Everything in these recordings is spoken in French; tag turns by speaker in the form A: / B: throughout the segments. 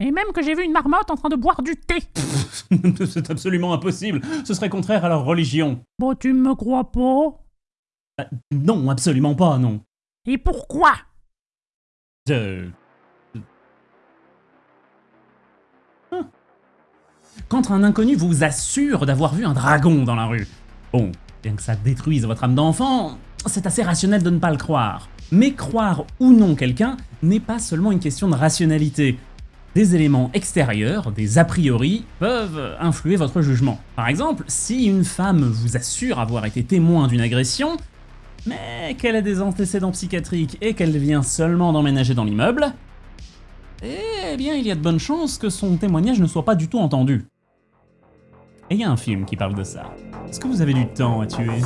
A: Et même que j'ai vu une marmotte en train de boire du thé.
B: C'est absolument impossible. Ce serait contraire à leur religion.
A: Bon, tu me crois pas?
B: Euh, non, absolument pas, non.
A: Et pourquoi?
B: Je... Hein. Quand un inconnu vous assure d'avoir vu un dragon dans la rue, bon, bien que ça détruise votre âme d'enfant, c'est assez rationnel de ne pas le croire. Mais croire ou non quelqu'un n'est pas seulement une question de rationalité. Des éléments extérieurs, des a priori, peuvent influer votre jugement. Par exemple, si une femme vous assure avoir été témoin d'une agression, mais qu'elle a des antécédents psychiatriques et qu'elle vient seulement d'emménager dans l'immeuble, eh bien il y a de bonnes chances que son témoignage ne soit pas du tout entendu. Et il y a un film qui parle de ça. Est-ce que vous avez du temps à tuer?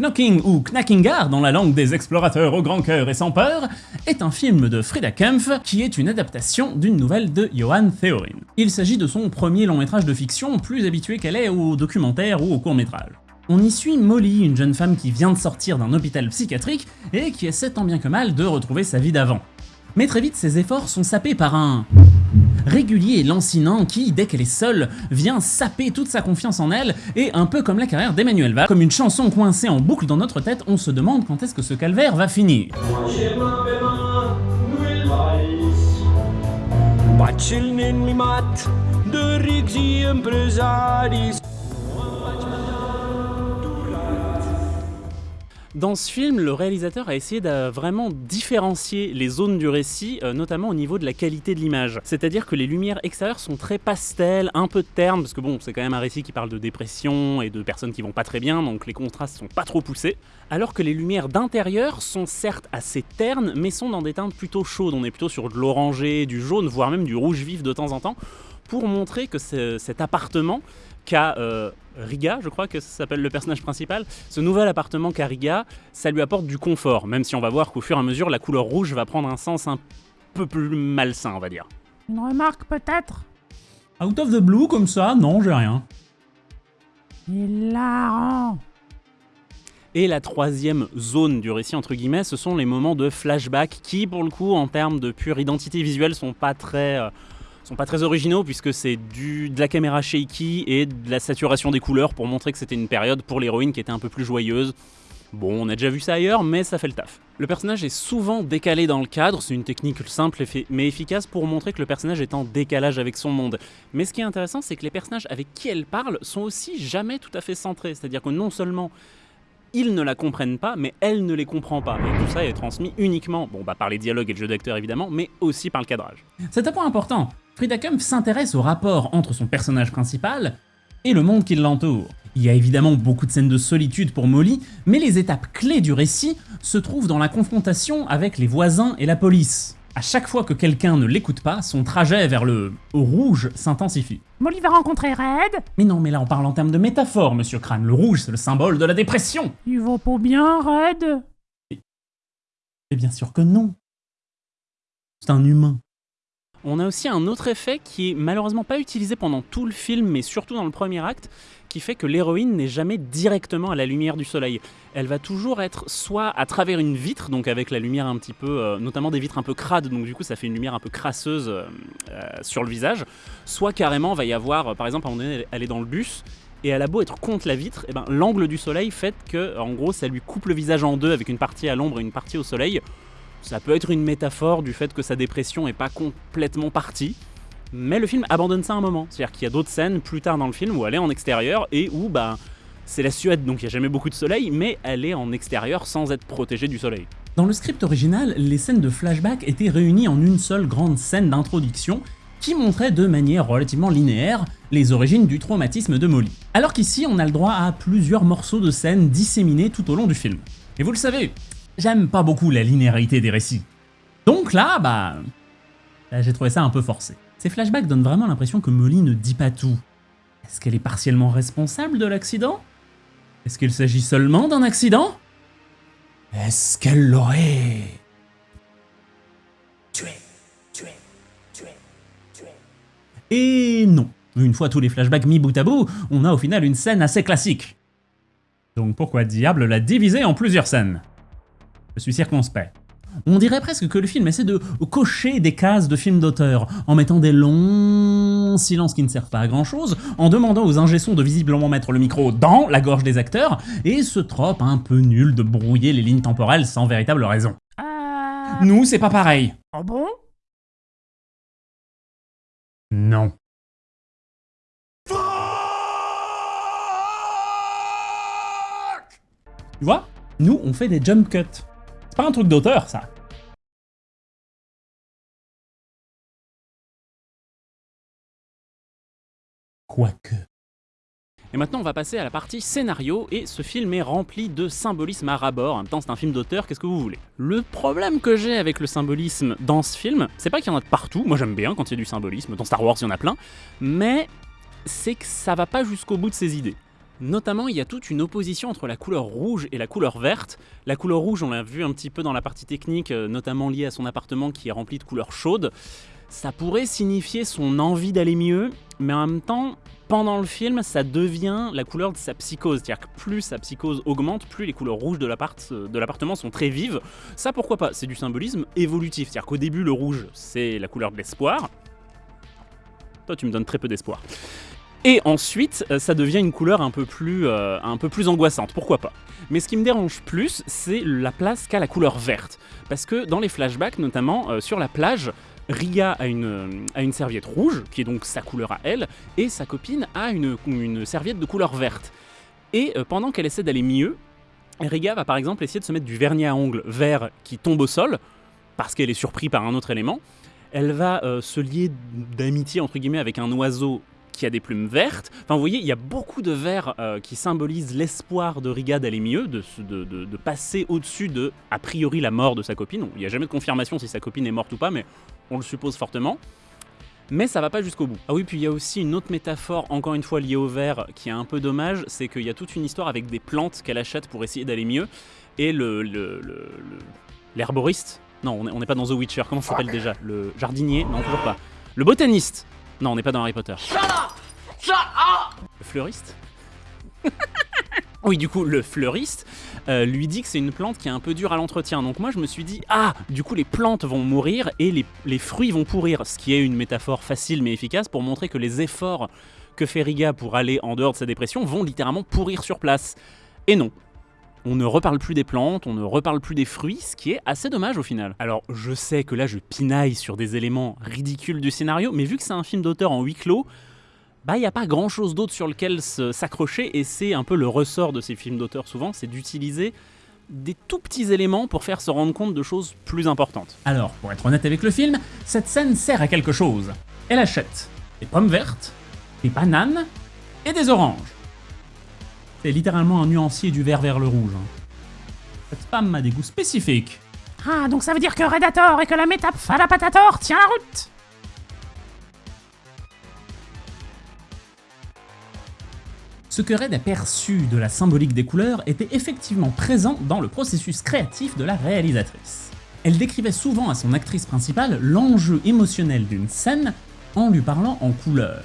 B: Knocking ou Knackingar dans la langue des explorateurs au grand cœur et sans peur est un film de Frida Kempf qui est une adaptation d'une nouvelle de Johan Theorin. Il s'agit de son premier long métrage de fiction plus habitué qu'elle est au documentaire ou au court métrage. On y suit Molly, une jeune femme qui vient de sortir d'un hôpital psychiatrique et qui essaie tant bien que mal de retrouver sa vie d'avant. Mais très vite, ses efforts sont sapés par un régulier et lancinant qui, dès qu'elle est seule, vient saper toute sa confiance en elle, et un peu comme la carrière d'Emmanuel Val, comme une chanson coincée en boucle dans notre tête, on se demande quand est-ce que ce calvaire va finir.
C: Dans ce film, le réalisateur a essayé de vraiment différencier les zones du récit, euh, notamment au niveau de la qualité de l'image. C'est-à-dire que les lumières extérieures sont très pastel, un peu ternes, parce que bon, c'est quand même un récit qui parle de dépression et de personnes qui vont pas très bien, donc les contrastes sont pas trop poussés. Alors que les lumières d'intérieur sont certes assez ternes, mais sont dans des teintes plutôt chaudes. On est plutôt sur de l'orangé, du jaune, voire même du rouge vif de temps en temps, pour montrer que ce- cet appartement qu'a euh, Riga, je crois que ça s'appelle le personnage principal, ce nouvel appartement qu'a Riga, ça lui apporte du confort, même si on va voir qu'au fur et à mesure, la couleur rouge va prendre un sens un peu plus malsain, on va dire.
A: Une remarque peut-être?
B: Out of the blue comme ça, non, j'ai rien.
A: Hilarant
C: Et la troisième zone du récit, entre guillemets, ce sont les moments de flashback qui, pour le coup, en termes de pure identité visuelle, sont pas très, euh, sont pas très originaux puisque c'est de la caméra shaky et de la saturation des couleurs pour montrer que c'était une période pour l'héroïne qui était un peu plus joyeuse. Bon, on a déjà vu ça ailleurs, mais ça fait le taf. Le personnage est souvent décalé dans le cadre, c'est une technique simple mais efficace pour montrer que le personnage est en décalage avec son monde. Mais ce qui est intéressant, c'est que les personnages avec qui elle parle sont aussi jamais tout à fait centrés. C'est-à-dire que non seulement ils ne la comprennent pas, mais elle ne les comprend pas. Et tout ça est transmis uniquement, bon bah par les dialogues et le jeu d'acteur évidemment, mais aussi par le cadrage.
B: C'est un point important. S'intéresse au rapport entre son personnage principal et le monde qui l'entoure. Il y a évidemment beaucoup de scènes de solitude pour Molly, mais les étapes clés du récit se trouvent dans la confrontation avec les voisins et la police. À chaque fois que quelqu'un ne l'écoute pas, son trajet vers le rouge s'intensifie.
A: Molly va rencontrer Red
B: Mais non, mais là on parle en termes de métaphore, monsieur Crane. Le rouge, c'est le symbole de la dépression.
A: Il va pas bien, Red
B: Et bien sûr que non. C'est un humain.
C: On a aussi un autre effet qui est malheureusement pas utilisé pendant tout le film, mais surtout dans le premier acte, qui fait que l'héroïne n'est jamais directement à la lumière du soleil. Elle va toujours être soit à travers une vitre, donc avec la lumière un petit peu, euh, notamment des vitres un peu crades, donc du coup ça fait une lumière un peu crasseuse euh, euh, sur le visage, soit carrément va y avoir, par exemple, à un moment elle est dans le bus, et elle a beau être contre la vitre, et ben, l'angle du soleil fait que, en gros, ça lui coupe le visage en deux avec une partie à l'ombre et une partie au soleil. Ça peut être une métaphore du fait que sa dépression est pas complètement partie, mais le film abandonne ça un moment. C'est-à-dire qu'il y a d'autres scènes plus tard dans le film où elle est en extérieur et où bah, c'est la Suède, donc il n'y a jamais beaucoup de soleil, mais elle est en extérieur sans être protégée du soleil.
B: Dans le script original, les scènes de flashback étaient réunies en une seule grande scène d'introduction qui montrait de manière relativement linéaire les origines du traumatisme de Molly. Alors qu'ici, on a le droit à plusieurs morceaux de scènes disséminés tout au long du film. Et vous le savez, j'aime pas beaucoup la linéarité des récits. Donc là, bah... là, j'ai trouvé ça un peu forcé. Ces flashbacks donnent vraiment l'impression que Molly ne dit pas tout. Est-ce qu'elle est partiellement responsable de l'accident? Est-ce qu'il s'agit seulement d'un accident? Est-ce qu'elle l'aurait
D: Et non, une fois tous les flashbacks mis bout à bout, on a au final une scène assez classique. Donc pourquoi diable la diviser en plusieurs scènes? Je suis circonspect. On dirait presque que le film essaie de cocher des cases de film d'auteur, en mettant des longs silences qui ne servent pas à grand chose, en demandant aux ingé-sons de visiblement mettre le micro dans la gorge des acteurs, et ce trope un peu nul de brouiller les lignes temporelles sans véritable raison.
A: Euh...
D: Nous, c'est pas pareil.
A: Oh bon?
D: Non. Tu vois? Nous, on fait des jump cuts. C'est pas un truc d'auteur, ça. Quoique.
B: Et maintenant, on va passer à la partie scénario, et ce film est rempli de symbolisme à rabord. En même temps, c'est un film d'auteur, qu'est-ce que vous voulez? Le problème que j'ai avec le symbolisme dans ce film, c'est pas qu'il y en a de partout, moi j'aime bien quand il y a du symbolisme, dans Star Wars il y en a plein, mais c'est que ça va pas jusqu'au bout de ses idées. Notamment, il y a toute une opposition entre la couleur rouge et la couleur verte. La couleur rouge, on l'a vu un petit peu dans la partie technique, euh, notamment liée à son appartement qui est rempli de couleurs chaudes. Ça pourrait signifier son envie d'aller mieux, mais en même temps, pendant le film, ça devient la couleur de sa psychose. C'est-à-dire que plus sa psychose augmente, plus les couleurs rouges de l'appart- de l'appartement sont très vives. Ça, pourquoi pas? C'est du symbolisme évolutif. C'est-à-dire qu'au début, le rouge, c'est la couleur de l'espoir. Toi, tu me donnes très peu d'espoir. Et ensuite, euh, ça devient une couleur un peu plus, euh, un peu plus angoissante, pourquoi pas? Mais ce qui me dérange plus, c'est la place qu'a la couleur verte. Parce que dans les flashbacks, notamment euh, sur la plage, Ria a une, a serviette rouge, qui est donc sa couleur à elle, et sa copine a une, serviette de couleur verte. Et pendant qu'elle essaie d'aller mieux, Riga va par exemple essayer de se mettre du vernis à ongles vert qui tombe au sol, parce qu'elle est surprise par un autre élément. Elle va se lier d'amitié entre guillemets avec un oiseau qui a des plumes vertes. Enfin, vous voyez, il y a beaucoup de vert euh, qui symbolisent l'espoir de Riga d'aller mieux, de, se- de- de- de passer au-dessus de, a priori, la mort de sa copine. Il n'y a jamais de confirmation si sa copine est morte ou pas, mais on le suppose fortement. Mais ça va pas jusqu'au bout. Ah oui, puis il y a aussi une autre métaphore, encore une fois liée au vert, qui est un peu dommage, c'est qu'il y a toute une histoire avec des plantes qu'elle achète pour essayer d'aller mieux, et le... le- le- le- l'herboriste Non, on n'est- on n'est pas dans The Witcher, comment ça s'appelle déjà? Le jardinier? Non, toujours pas. Le botaniste Non, on n'est pas dans Harry Potter. Le fleuriste Oui, du coup, le fleuriste euh, lui dit que c'est une plante qui est un peu dure à l'entretien. Donc moi, je me suis dit, ah, du coup, les plantes vont mourir et les, les fruits vont pourrir. Ce qui est une métaphore facile mais efficace pour montrer que les efforts que fait Riga pour aller en dehors de sa dépression vont littéralement pourrir sur place. Et non. On ne reparle plus des plantes, on ne reparle plus des fruits, ce qui est assez dommage au final. Alors, je sais que là, je pinaille sur des éléments ridicules du scénario, mais vu que c'est un film d'auteur en huis clos, bah il n'y a pas grand chose d'autre sur lequel s'accrocher et c'est un peu le ressort de ces films d'auteur souvent, c'est d'utiliser des tout petits éléments pour faire se rendre compte de choses plus importantes.
D: Alors, pour être honnête avec le film, cette scène sert à quelque chose. Elle achète des pommes vertes, des bananes et des oranges. C'est littéralement un nuancier du vert vers le rouge. hein. Cette femme a des goûts spécifiques.
A: Ah, donc ça veure dire que Red a tort et que la métape Falapatator tient la route
D: Ce que Red a perçu de la symbolique des couleurs était effectivement présent dans le processus créatif de la réalisatrice. Elle décrivait souvent à son actrice principale l'enjeu émotionnel d'une scène en lui parlant en couleurs.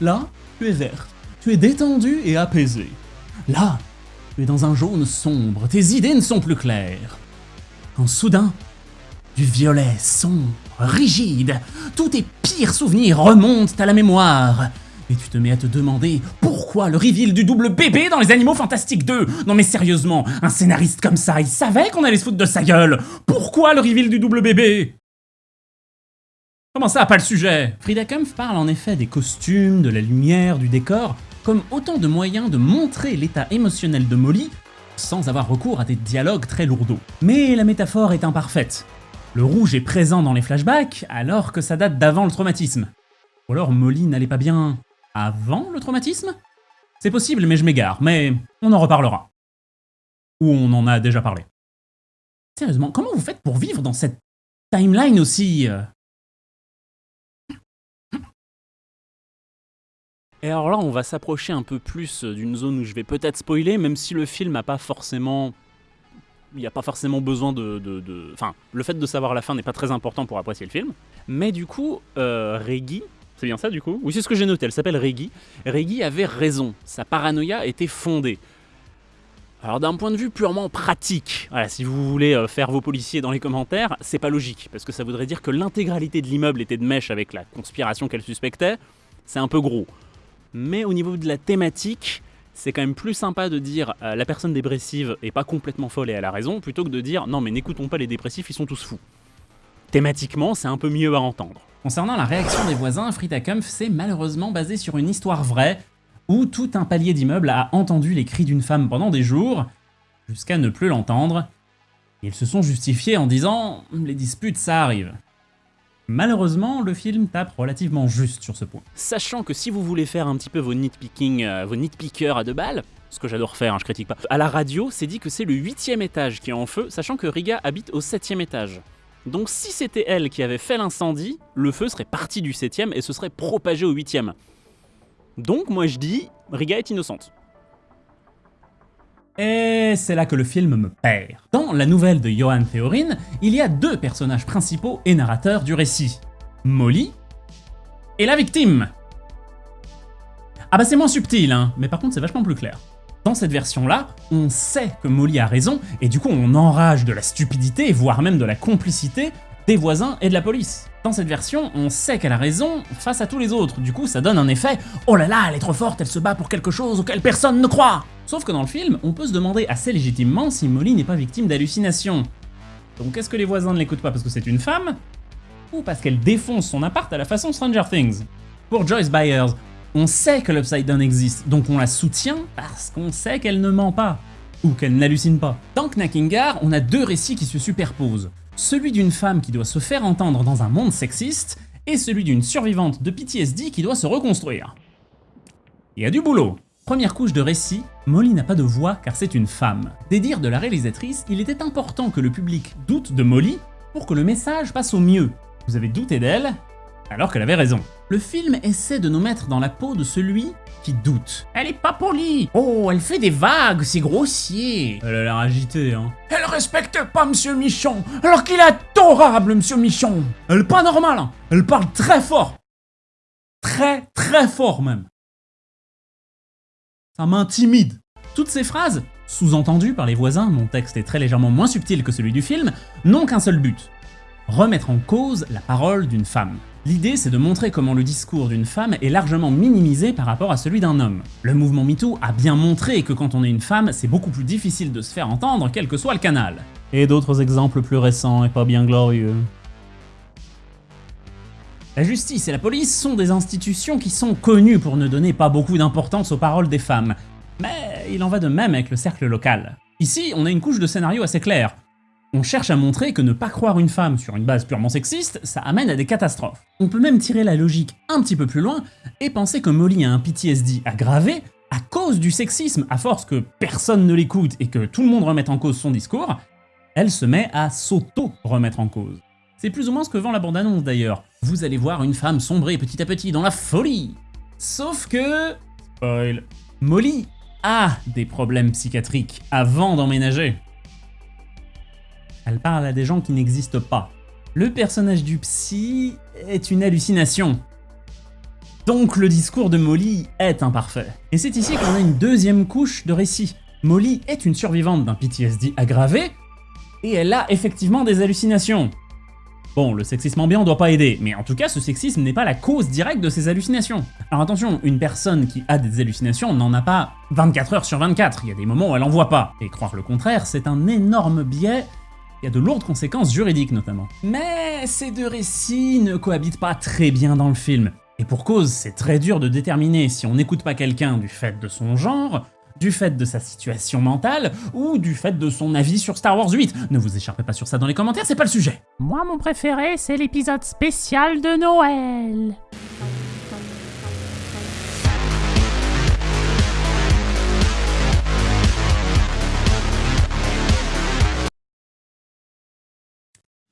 D: Là, tu es verte, tu es détendue et apaisée. Là, tu es dans un jaune sombre, tes idées ne sont plus claires. Quand soudain, du violet sombre, rigide, tous tes pires souvenirs remontent à la mémoire. Et tu te mets à te demander pourquoi le reveal du double bébé dans Les Animaux Fantastiques 2 Non mais sérieusement, un scénariste comme ça, il savait qu'on allait se foutre de sa gueule. Pourquoi le reveal du double bébé? Comment ça, pas le sujet? Frida Kempf parle en effet des costumes, de la lumière, du décor, comme autant de moyens de montrer l'état émotionnel de Molly sans avoir recours à des dialogues très lourdeaux. Mais la métaphore est imparfaite. Le rouge est présent dans les flashbacks alors que ça date d'avant le traumatisme. Ou alors Molly n'allait pas bien avant le traumatisme? C'est possible, mais je m'égare, mais on en reparlera. Ou on en a déjà parlé. Sérieusement, comment vous faites pour vivre dans cette timeline aussi euh,
B: Et alors là, on va s'approcher un peu plus d'une zone où je vais peut-être spoiler, même si le film n'a pas forcément
C: il n'y a pas forcément besoin de, de- de- Enfin, le fait de savoir la fin n'est pas très important pour apprécier le film. Mais du coup, euh, Reggie, c'est bien ça du coup? Oui, c'est ce que j'ai noté, elle s'appelle Reggie. Reggie avait raison, sa paranoïa était fondée. Alors d'un point de vue purement pratique, voilà, si vous voulez euh, faire vos policiers dans les commentaires, c'est pas logique, parce que ça voudrait dire que l'intégralité de l'immeuble était de mèche avec la conspiration qu'elle suspectait, c'est un peu gros. Mais au niveau de la thématique, c'est quand même plus sympa de dire euh, la personne dépressive est pas complètement folle et elle a raison, plutôt que de dire non mais n'écoutons pas les dépressifs, ils sont tous fous. Thématiquement, c'est un peu mieux à entendre.
B: Concernant la réaction des voisins, Frida Kampf s'est malheureusement basé sur une histoire vraie, où tout un palier d'immeubles a entendu les cris d'une femme pendant des jours, jusqu'à ne plus l'entendre, ils se sont justifiés en disant « les disputes ça arrive ». Malheureusement, le film tape relativement juste sur ce point.
C: Sachant que si vous voulez faire un petit peu vos nitpicking, euh, vos nitpickers à deux balles, ce que j'adore faire, hein, je critique pas, à la radio, c'est dit que c'est le huitième étage qui est en feu, sachant que Riga habite au septième étage. Donc si c'était elle qui avait fait l'incendie, le feu serait parti du septième et se serait propagé au huitième. Donc moi je dis, Riga est innocente.
B: Et c'est là que le film me perd. Dans la nouvelle de Johan Theorin, il y a deux personnages principaux et narrateurs du récit. Molly et la victime. Ah bah c'est moins subtil, hein, mais par contre c'est vachement plus clair. Dans cette version-là, on sait que Molly a raison, et du coup on enrage de la stupidité, voire même de la complicité, des voisins et de la police. Dans cette version, on sait qu'elle a raison face à tous les autres, du coup ça donne un effet « Oh là là, elle est trop forte, elle se bat pour quelque chose auquel personne ne croit !» Sauf que dans le film, on peut se demander assez légitimement si Molly n'est pas victime d'hallucinations. Donc est-ce que les voisins ne l'écoutent pas parce que c'est une femme Ou parce qu'elle défonce son appart à la façon Stranger Things? Pour Joyce Byers, on sait que l'Upside Down existe, donc on la soutient parce qu'on sait qu'elle ne ment pas. Ou qu'elle n'hallucine pas. Dans Knackingar, on a deux récits qui se superposent. Celui d'une femme qui doit se faire entendre dans un monde sexiste, et celui d'une survivante de PTSD qui doit se reconstruire. Il y a du boulot. Première couche de récit, Molly n'a pas de voix car c'est une femme. Des dires de la réalisatrice, il était important que le public doute de Molly pour que le message passe au mieux. Vous avez douté d'elle, alors qu'elle avait raison. Le film essaie de nous mettre dans la peau de celui qui doute.
A: Elle est pas polie Oh, elle fait des vagues, c'est grossier
B: Elle a l'air agitée, hein.
A: Elle respecte pas Monsieur Michon, alors qu'il est adorable, Monsieur Michon
B: Elle est pas normale, hein. Elle parle très fort. Très très fort même. Ça m'intimide. Toutes ces phrases, sous-entendues par les voisins, mon texte est très légèrement moins subtil que celui du film, n'ont qu'un seul but. Remettre en cause la parole d'une femme. L'idée, c'est de montrer comment le discours d'une femme est largement minimisé par rapport à celui d'un homme. Le mouvement MeToo a bien montré que quand on est une femme, c'est beaucoup plus difficile de se faire entendre, quel que soit le canal. Et d'autres exemples plus récents et pas bien glorieux. La justice et la police sont des institutions qui sont connues pour ne donner pas beaucoup d'importance aux paroles des femmes. Mais il en va de même avec le cercle local. Ici, on a une couche de scénario assez claire. On cherche à montrer que ne pas croire une femme sur une base purement sexiste, ça amène à des catastrophes. On peut même tirer la logique un petit peu plus loin et penser que Molly a un PTSD aggravé à cause du sexisme, à force que personne ne l'écoute et que tout le monde remette en cause son discours, elle se met à s'auto-remettre en cause. C'est plus ou moins ce que vend la bande-annonce d'ailleurs. Vous allez voir une femme sombrer petit à petit dans la folie. Sauf que... Spoil. Molly a des problèmes psychiatriques avant d'emménager. Elle parle à des gens qui n'existent pas. Le personnage du psy est une hallucination. Donc le discours de Molly est imparfait. Et c'est ici qu'on a une deuxième couche de récit. Molly est une survivante d'un PTSD aggravé, et elle a effectivement des hallucinations. Bon, le sexisme ambiant doit pas aider, mais en tout cas, ce sexisme n'est pas la cause directe de ces hallucinations. Alors attention, une personne qui a des hallucinations n'en a pas 24 heures sur 24, il y a des moments où elle en voit pas. Et croire le contraire, c'est un énorme biais il a de lourdes conséquences juridiques notamment. Mais ces deux récits ne cohabitent pas très bien dans le film. Et pour cause, c'est très dur de déterminer si on n'écoute pas quelqu'un du fait de son genre, du fait de sa situation mentale, ou du fait de son avis sur Star Wars 8. Ne vous écharpez pas sur ça dans les commentaires, c'est pas le sujet.
A: Moi, mon préféré, c'est l'épisode spécial de Noël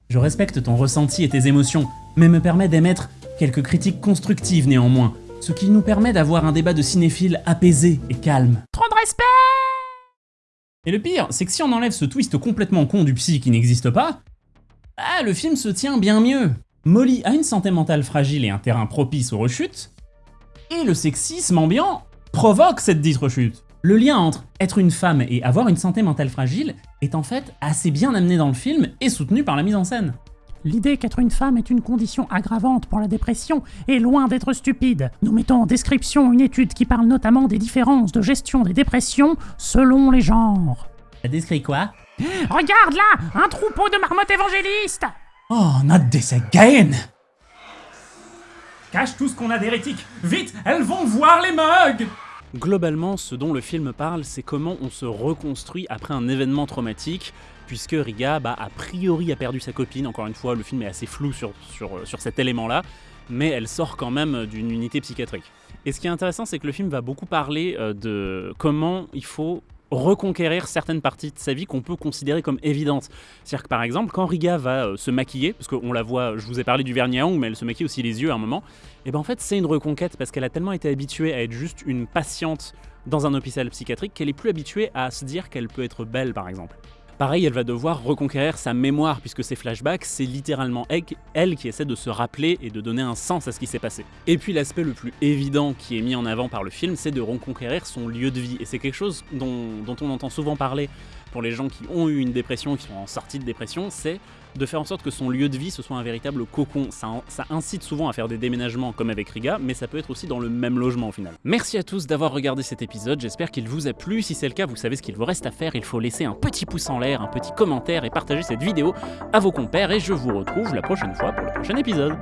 B: Je respecte ton ressenti et tes émotions, mais me permet d'émettre quelques critiques constructives néanmoins, ce qui nous permet d'avoir un débat de cinéphiles apaisé et calme.
E: Et le pire, c'est que si on enlève ce twist complètement con du psy qui n'existe pas, ah, le film se tient bien mieux. Molly a une santé mentale fragile et un terrain propice aux rechutes, et le sexisme ambiant provoque cette dite rechute. Le lien entre être une femme et avoir une santé mentale fragile est en fait assez bien amené dans le film et soutenu par la mise en scène.
A: L'idée qu'être une femme est une condition aggravante pour la dépression est loin d'être stupide. Nous mettons en description une étude qui parle notamment des différences de gestion des dépressions selon les genres.
E: Ça décrit quoi?
A: Regarde là! Un troupeau de marmottes évangélistes!
F: Oh, not this again!
E: Cache tout ce qu'on a d'hérétique. Vite Elles vont voir les mugs!
B: Globalement, ce dont le film parle, c'est comment on se reconstruit après un événement traumatique, puisque Riga, bah, a priori, a perdu sa copine. Encore une fois, le film est assez flou euh, sur cet élément-là, mais elle sort quand même d'une unité psychiatrique. Et ce qui est intéressant, c'est que le film va beaucoup parler euh, de comment il faut reconquérir certaines parties de sa vie qu'on peut considérer comme évidentes. C'est-à-dire que par exemple, quand Riga va euh, se maquiller, parce qu'on la voit, je vous ai parlé du vernis à ongles, mais elle se maquille aussi les yeux à un moment, et ben en fait c'est une reconquête parce qu'elle a tellement été habituée à être juste une patiente dans un hôpital psychiatrique qu'elle est plus habituée à se dire qu'elle peut être belle par exemple. Pareil, elle va devoir reconquérir sa mémoire puisque ces flashbacks, c'est littéralement elle- qui essaie de se rappeler et de donner un sens à ce qui s'est passé. Et puis l'aspect le plus évident qui est mis en avant par le film, c'est de reconquérir son lieu de vie. Et c'est quelque chose dont, dont on entend souvent parler pour les gens qui ont eu une dépression, qui sont en sortie de dépression, c'est de faire en sorte que son lieu de vie ce soit un véritable cocon. Ça, ça incite souvent à faire des déménagements comme avec Riga, mais ça peut être aussi dans le même logement au final. Merci à tous d'avoir regardé cet épisode, j'espère qu'il vous a plu. Si c'est le cas, vous savez ce qu'il vous reste à faire, il faut laisser un petit pouce en l'air, un petit commentaire et partager cette vidéo à vos compères. Et je vous retrouve la prochaine fois pour le prochain épisode.